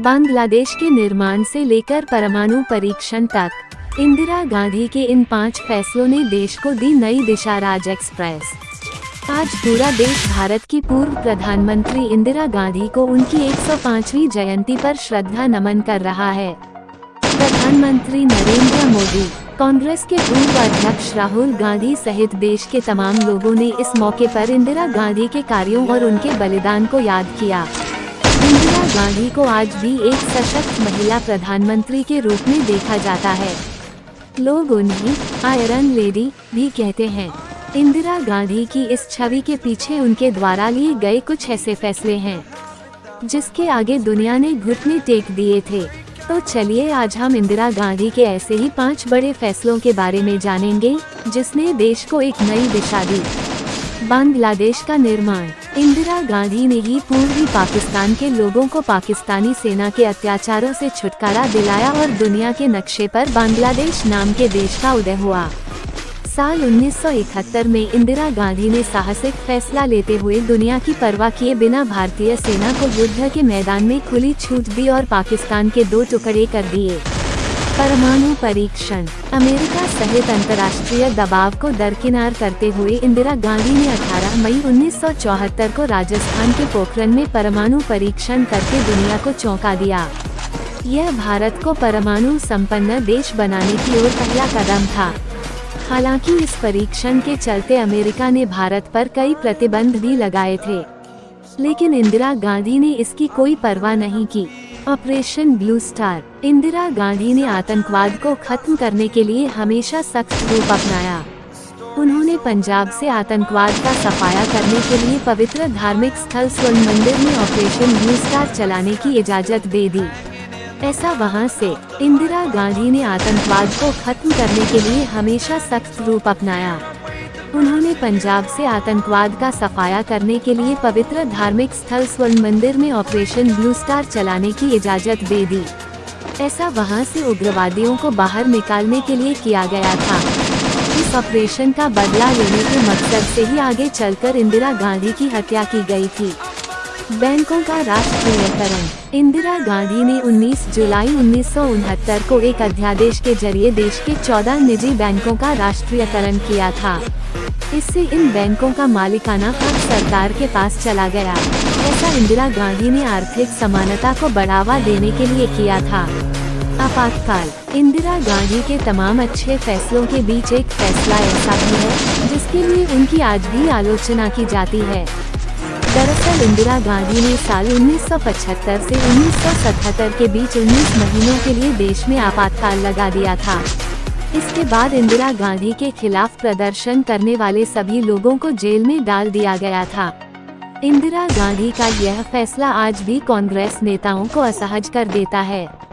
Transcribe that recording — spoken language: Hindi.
बांग्लादेश के निर्माण से लेकर परमाणु परीक्षण तक, इंदिरा गांधी के इन पाँच फैसलों ने देश को दी नई दिशा राज एक्सप्रेस। आज पूरा देश भारत की पूर्व प्रधानमंत्री इंदिरा गांधी को उनकी 105वीं जयंती पर श्रद्धा नमन कर रहा है। प्रधानमंत्री नरेंद्र मोदी, कांग्रेस के पूर्व अध्यक्ष राहुल गांधी सहित देश के तमाम लोगों ने इस मौके पर इंदिरा गांधी के कार्यों और उनके बलिदान को याद किया। गांधी को आज भी एक सशक्त महिला प्रधानमंत्री के रूप में देखा जाता है। लोग उन्हें आयरन लेडी, भी कहते हैं। इंदिरा गांधी की इस छवि के पीछे उनके द्वारा लिए गए कुछ ऐसे फैसले हैं, जिसके आगे दुनिया ने घुटने टेक दिए थे। तो चलिए आज हम इंदिरा गांधी के ऐसे ही पाँच बड़े फैसलों के बारे में जानेंगे, जिसने देश को एक नई दिशा दी। बांग्लादेश का निर्माण, इंदिरा गांधी ने ही पूर्वी पाकिस्तान के लोगों को पाकिस्तानी सेना के अत्याचारों से छुटकारा दिलाया और दुनिया के नक्शे पर बांग्लादेश नाम के देश का उदय हुआ। साल 1971 में इंदिरा गांधी ने साहसिक फैसला लेते हुए दुनिया की परवाह किए बिना भारतीय सेना को युद्ध के मैदान में खुली छूट दी और पाकिस्तान के दो टुकड़े कर दिए। परमाणु परीक्षण। अमेरिका सहित अंतर्राष्ट्रीय दबाव को दरकिनार करते हुए इंदिरा गांधी ने 18 मई 1974 को राजस्थान के पोखरण में परमाणु परीक्षण करके दुनिया को चौंका दिया। यह भारत को परमाणु संपन्न देश बनाने की ओर पहला कदम था। हालाँकि इस परीक्षण के चलते अमेरिका ने भारत पर कई प्रतिबंध भी लगाए थे। लेकिन इंदिरा गांधी ने इसकी कोई परवाह नहीं की। Operation blue star Indira Gandhi ने आतंकवाद को खत्म करने के लिए हमेशा सख्त रूप अपनाया। उन्होंने पंजाब से आतंकवाद का सफाया करने के लिए पवित्र धार्मिक स्थल स्वर्ण मंदिर में ऑपरेशन ब्लू स्टार चलाने की इजाज़त दे दी। ऐसा वहाँ से, इंदिरा गांधी ने आतंकवाद को खत्म करने के लिए हमेशा सख्त रूप अपनाया। उन्होंने पंजाब से आतंकवाद का सफाया करने के लिए पवित्र धार्मिक स्थल स्वर्ण मंदिर में ऑपरेशन ब्लू स्टार चलाने की इजाज़त दे दी। ऐसा वहाँ से उग्रवादियों को बाहर निकालने के लिए किया गया था। इस ऑपरेशन का बदला लेने के मकसद से ही आगे चलकर इंदिरा गांधी की हत्या की गई थी। बैंकों का राष्ट्रीयकरण। इंदिरा गांधी ने 19 जुलाई उन्नीस सौ उनहत्तर को एक अध्यादेश के ज़रिए देश के 14 निजी बैंकों का राष्ट्रीयकरण किया था। इससे इन बैंकों का मालिकाना हक सरकार के पास चला गया। ऐसा इंदिरा गांधी ने आर्थिक समानता को बढ़ावा देने के लिए किया था। आपातकाल। इंदिरा गांधी के तमाम अच्छे फैसलों के बीच एक फैसला ऐसा भी है, जिसके लिए उनकी आज भी आलोचना की जाती है। दरअसल इंदिरा गांधी ने साल 1975 से 1977 के बीच 19 महीनों के लिए देश में आपातकाल लगा दिया था। इसके बाद इंदिरा गांधी के खिलाफ प्रदर्शन करने वाले सभी लोगों को जेल में डाल दिया गया था। इंदिरा गांधी का यह फैसला आज भी कांग्रेस नेताओं को असहज कर देता है।